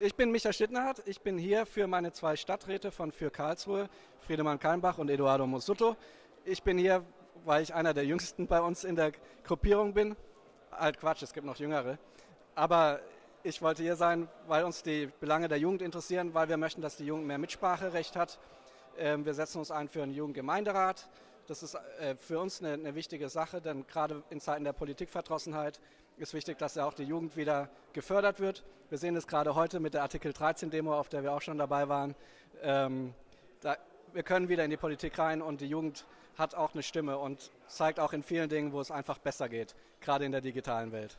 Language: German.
Ich bin Michael Stittnerhardt. Ich bin hier für meine zwei Stadträte von Für Karlsruhe, Friedemann Kalmbach und Eduardo Mosutto. Ich bin hier, weil ich einer der jüngsten bei uns in der Gruppierung bin. Alt Quatsch, es gibt noch jüngere. Aber ich wollte hier sein, weil uns die Belange der Jugend interessieren, weil wir möchten, dass die Jugend mehr Mitspracherecht hat. Ähm, wir setzen uns ein für einen Jugendgemeinderat. Das ist äh, für uns eine, eine wichtige Sache, denn gerade in Zeiten der Politikverdrossenheit ist wichtig, dass ja auch die Jugend wieder gefördert wird. Wir sehen es gerade heute mit der Artikel 13 Demo, auf der wir auch schon dabei waren. Ähm, da, wir können wieder in die Politik rein und die Jugend hat auch eine Stimme und zeigt auch in vielen Dingen, wo es einfach besser geht, gerade in der digitalen Welt.